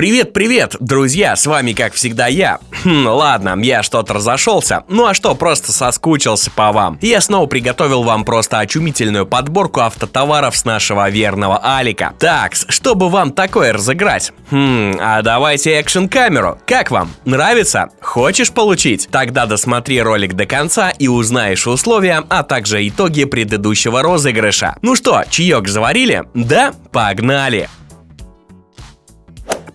Привет-привет, друзья, с вами как всегда я. Хм, ладно, я что-то разошелся. Ну а что, просто соскучился по вам. Я снова приготовил вам просто очумительную подборку автотоваров с нашего верного Алика. Так, чтобы вам такое разыграть? Хм, а давайте экшн-камеру. Как вам? Нравится? Хочешь получить? Тогда досмотри ролик до конца и узнаешь условия, а также итоги предыдущего розыгрыша. Ну что, чаек заварили? Да? Погнали!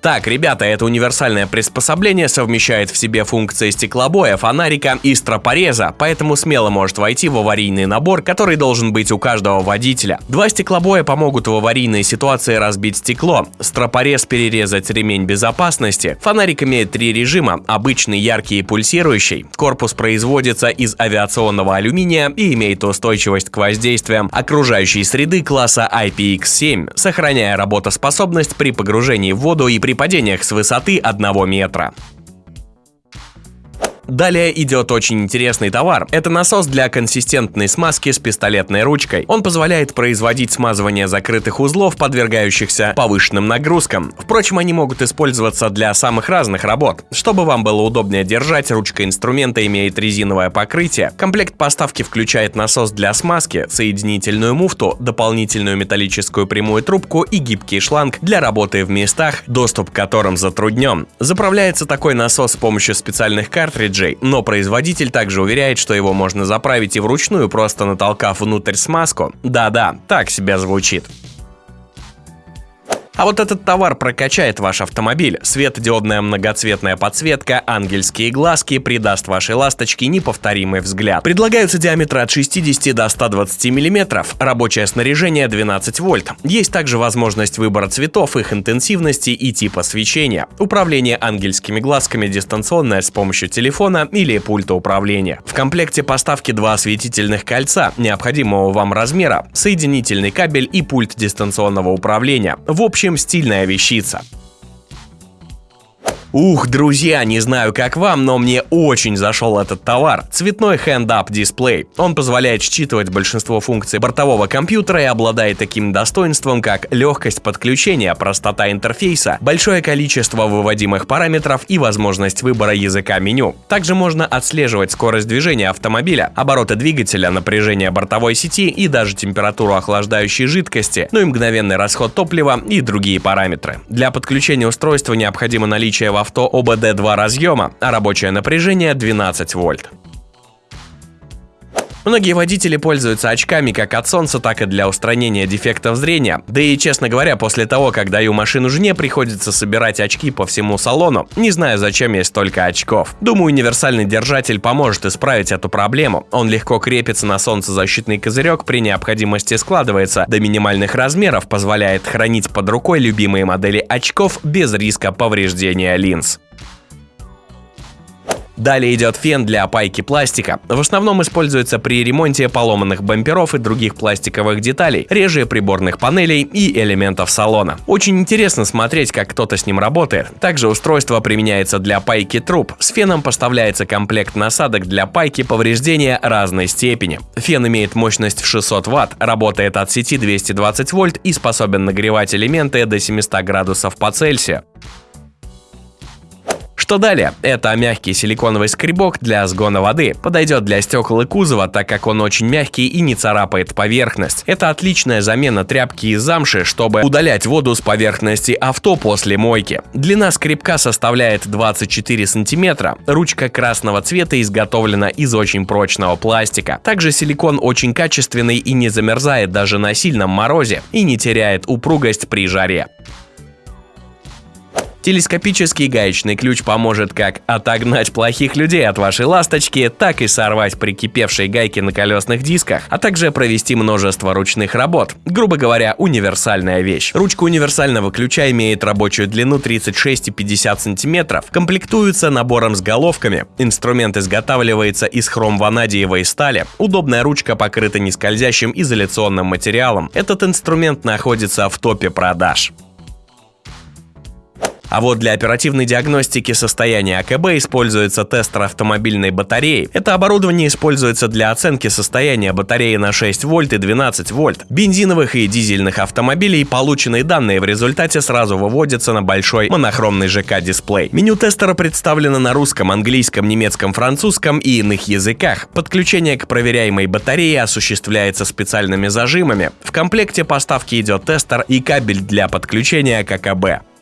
Так, ребята, это универсальное приспособление совмещает в себе функции стеклобоя, фонарика и стропореза, поэтому смело может войти в аварийный набор, который должен быть у каждого водителя. Два стеклобоя помогут в аварийной ситуации разбить стекло, стропорез перерезать ремень безопасности, фонарик имеет три режима, обычный, яркий и пульсирующий, корпус производится из авиационного алюминия и имеет устойчивость к воздействиям окружающей среды класса IPX7, сохраняя работоспособность при погружении в воду и при падениях с высоты 1 метра. Далее идет очень интересный товар. Это насос для консистентной смазки с пистолетной ручкой. Он позволяет производить смазывание закрытых узлов, подвергающихся повышенным нагрузкам. Впрочем, они могут использоваться для самых разных работ. Чтобы вам было удобнее держать, ручка инструмента имеет резиновое покрытие. Комплект поставки включает насос для смазки, соединительную муфту, дополнительную металлическую прямую трубку и гибкий шланг для работы в местах, доступ к которым затруднен. Заправляется такой насос с помощью специальных картриджей картриджей, но производитель также уверяет, что его можно заправить и вручную, просто натолкав внутрь смазку. Да-да, так себя звучит. А вот этот товар прокачает ваш автомобиль. Светодиодная многоцветная подсветка, ангельские глазки придаст вашей ласточке неповторимый взгляд. Предлагаются диаметры от 60 до 120 мм, рабочее снаряжение 12 вольт. Есть также возможность выбора цветов, их интенсивности и типа свечения. Управление ангельскими глазками дистанционное с помощью телефона или пульта управления. В комплекте поставки два осветительных кольца необходимого вам размера, соединительный кабель и пульт дистанционного управления. В общем, общем, стильная вещица. Ух, друзья, не знаю как вам, но мне очень зашел этот товар. Цветной hand-up дисплей. Он позволяет считывать большинство функций бортового компьютера и обладает таким достоинством, как легкость подключения, простота интерфейса, большое количество выводимых параметров и возможность выбора языка меню. Также можно отслеживать скорость движения автомобиля, обороты двигателя, напряжение бортовой сети и даже температуру охлаждающей жидкости, ну и мгновенный расход топлива и другие параметры. Для подключения устройства необходимо наличие в авто ОБД-2 разъема, а рабочее напряжение 12 вольт. Многие водители пользуются очками как от солнца, так и для устранения дефектов зрения. Да и, честно говоря, после того, как даю машину жене, приходится собирать очки по всему салону. Не знаю, зачем есть столько очков. Думаю, универсальный держатель поможет исправить эту проблему. Он легко крепится на солнцезащитный козырек, при необходимости складывается до минимальных размеров, позволяет хранить под рукой любимые модели очков без риска повреждения линз. Далее идет фен для опайки пластика. В основном используется при ремонте поломанных бамперов и других пластиковых деталей, реже приборных панелей и элементов салона. Очень интересно смотреть, как кто-то с ним работает. Также устройство применяется для пайки труб. С феном поставляется комплект насадок для пайки повреждения разной степени. Фен имеет мощность в 600 Вт, работает от сети 220 вольт и способен нагревать элементы до 700 градусов по Цельсию. Что далее? Это мягкий силиконовый скребок для сгона воды. Подойдет для стекол и кузова, так как он очень мягкий и не царапает поверхность. Это отличная замена тряпки из замши, чтобы удалять воду с поверхности авто после мойки. Длина скребка составляет 24 сантиметра. Ручка красного цвета изготовлена из очень прочного пластика. Также силикон очень качественный и не замерзает даже на сильном морозе и не теряет упругость при жаре. Телескопический гаечный ключ поможет как отогнать плохих людей от вашей ласточки, так и сорвать прикипевшие гайки на колесных дисках, а также провести множество ручных работ. Грубо говоря, универсальная вещь. Ручка универсального ключа имеет рабочую длину 36,50 см, комплектуется набором с головками. Инструмент изготавливается из хром-ванадиевой стали. Удобная ручка покрыта нескользящим изоляционным материалом. Этот инструмент находится в топе продаж. А вот для оперативной диагностики состояния АКБ используется тестер автомобильной батареи. Это оборудование используется для оценки состояния батареи на 6 вольт и 12 вольт. Бензиновых и дизельных автомобилей полученные данные в результате сразу выводятся на большой монохромный ЖК-дисплей. Меню тестера представлено на русском, английском, немецком, французском и иных языках. Подключение к проверяемой батарее осуществляется специальными зажимами. В комплекте поставки идет тестер и кабель для подключения к АКБ.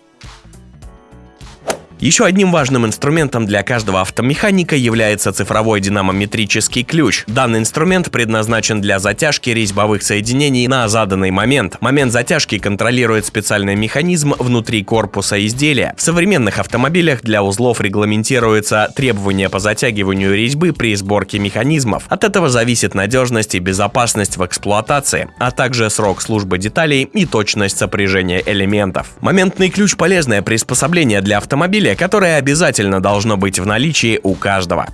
Еще одним важным инструментом для каждого автомеханика является цифровой динамометрический ключ. Данный инструмент предназначен для затяжки резьбовых соединений на заданный момент. Момент затяжки контролирует специальный механизм внутри корпуса изделия. В современных автомобилях для узлов регламентируются требования по затягиванию резьбы при сборке механизмов. От этого зависит надежность и безопасность в эксплуатации, а также срок службы деталей и точность сопряжения элементов. Моментный ключ – полезное приспособление для автомобиля, которое обязательно должно быть в наличии у каждого.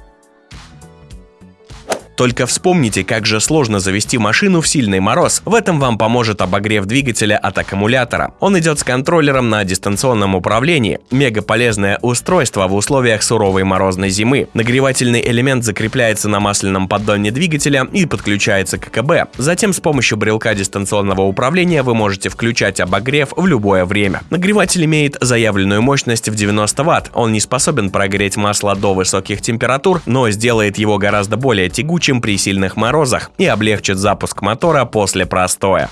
Только вспомните, как же сложно завести машину в сильный мороз. В этом вам поможет обогрев двигателя от аккумулятора. Он идет с контроллером на дистанционном управлении. Мега полезное устройство в условиях суровой морозной зимы. Нагревательный элемент закрепляется на масляном поддоне двигателя и подключается к КБ. Затем с помощью брелка дистанционного управления вы можете включать обогрев в любое время. Нагреватель имеет заявленную мощность в 90 Вт. Он не способен прогреть масло до высоких температур, но сделает его гораздо более тягучим чем при сильных морозах и облегчит запуск мотора после простоя.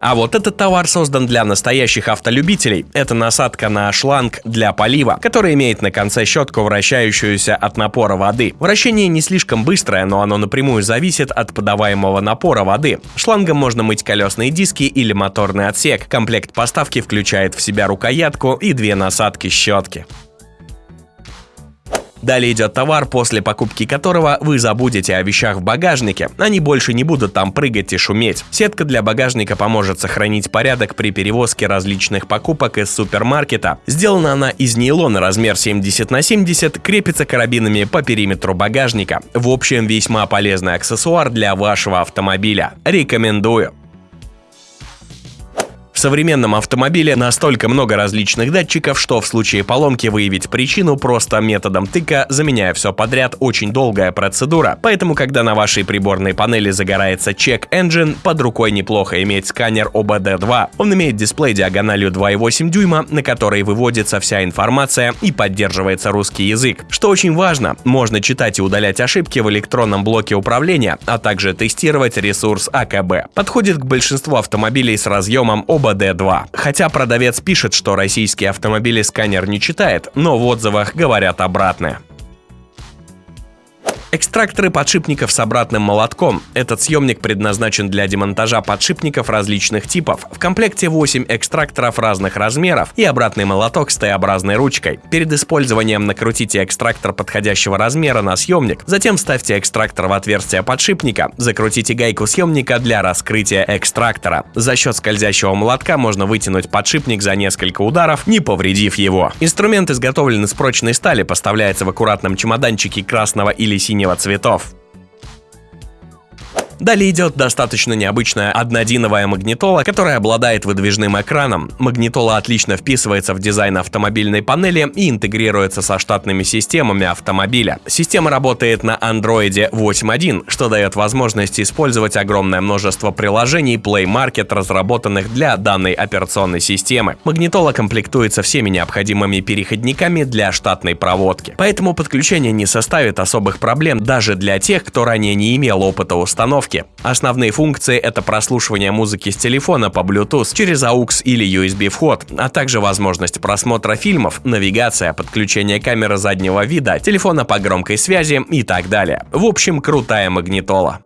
А вот этот товар создан для настоящих автолюбителей. Это насадка на шланг для полива, который имеет на конце щетку, вращающуюся от напора воды. Вращение не слишком быстрое, но оно напрямую зависит от подаваемого напора воды. Шлангом можно мыть колесные диски или моторный отсек. Комплект поставки включает в себя рукоятку и две насадки щетки. Далее идет товар, после покупки которого вы забудете о вещах в багажнике. Они больше не будут там прыгать и шуметь. Сетка для багажника поможет сохранить порядок при перевозке различных покупок из супермаркета. Сделана она из нейлона размер 70 на 70, крепится карабинами по периметру багажника. В общем, весьма полезный аксессуар для вашего автомобиля. Рекомендую современном автомобиле настолько много различных датчиков, что в случае поломки выявить причину просто методом тыка, заменяя все подряд, очень долгая процедура. Поэтому, когда на вашей приборной панели загорается Check Engine, под рукой неплохо иметь сканер OBD2. Он имеет дисплей диагональю 2,8 дюйма, на который выводится вся информация и поддерживается русский язык. Что очень важно, можно читать и удалять ошибки в электронном блоке управления, а также тестировать ресурс АКБ. Подходит к большинству автомобилей с разъемом OBD D2. Хотя продавец пишет, что российские автомобили сканер не читает, но в отзывах говорят обратное. Экстракторы подшипников с обратным молотком. Этот съемник предназначен для демонтажа подшипников различных типов. В комплекте 8 экстракторов разных размеров и обратный молоток с Т-образной ручкой. Перед использованием накрутите экстрактор подходящего размера на съемник, затем вставьте экстрактор в отверстие подшипника, закрутите гайку съемника для раскрытия экстрактора. За счет скользящего молотка можно вытянуть подшипник за несколько ударов, не повредив его. Инструмент изготовлен из прочной стали, поставляется в аккуратном чемоданчике красного или синего синего цветов. Далее идет достаточно необычная однодиновая магнитола, которая обладает выдвижным экраном. Магнитола отлично вписывается в дизайн автомобильной панели и интегрируется со штатными системами автомобиля. Система работает на Android 8.1, что дает возможность использовать огромное множество приложений Play Market, разработанных для данной операционной системы. Магнитола комплектуется всеми необходимыми переходниками для штатной проводки. Поэтому подключение не составит особых проблем даже для тех, кто ранее не имел опыта установки установки. Основные функции — это прослушивание музыки с телефона по Bluetooth через AUX или USB вход, а также возможность просмотра фильмов, навигация, подключение камеры заднего вида, телефона по громкой связи и так далее. В общем, крутая магнитола.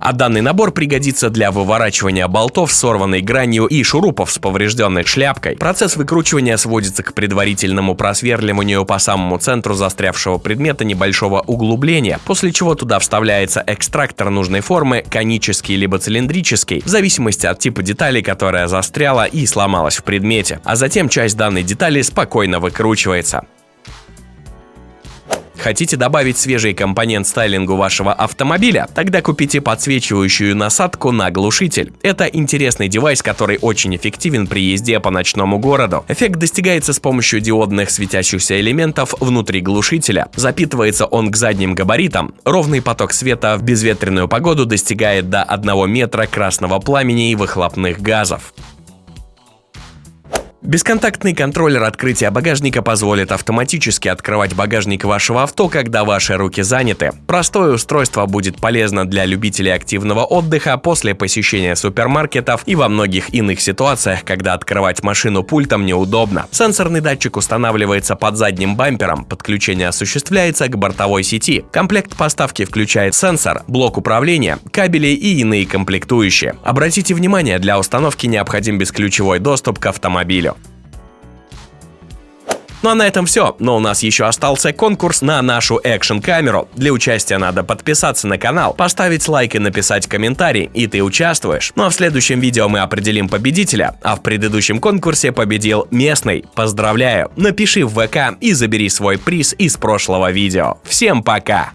А данный набор пригодится для выворачивания болтов с сорванной гранью и шурупов с поврежденной шляпкой. Процесс выкручивания сводится к предварительному просверливанию по самому центру застрявшего предмета небольшого углубления, после чего туда вставляется экстрактор нужной формы, конический либо цилиндрический, в зависимости от типа детали, которая застряла и сломалась в предмете. А затем часть данной детали спокойно выкручивается. Хотите добавить свежий компонент стайлингу вашего автомобиля? Тогда купите подсвечивающую насадку на глушитель. Это интересный девайс, который очень эффективен при езде по ночному городу. Эффект достигается с помощью диодных светящихся элементов внутри глушителя. Запитывается он к задним габаритам. Ровный поток света в безветренную погоду достигает до 1 метра красного пламени и выхлопных газов. Бесконтактный контроллер открытия багажника позволит автоматически открывать багажник вашего авто, когда ваши руки заняты. Простое устройство будет полезно для любителей активного отдыха после посещения супермаркетов и во многих иных ситуациях, когда открывать машину пультом неудобно. Сенсорный датчик устанавливается под задним бампером, подключение осуществляется к бортовой сети. Комплект поставки включает сенсор, блок управления, кабели и иные комплектующие. Обратите внимание, для установки необходим бесключевой доступ к автомобилю. Ну а на этом все, но у нас еще остался конкурс на нашу экшн-камеру. Для участия надо подписаться на канал, поставить лайк и написать комментарий, и ты участвуешь. Ну а в следующем видео мы определим победителя, а в предыдущем конкурсе победил местный. Поздравляю! Напиши в ВК и забери свой приз из прошлого видео. Всем пока!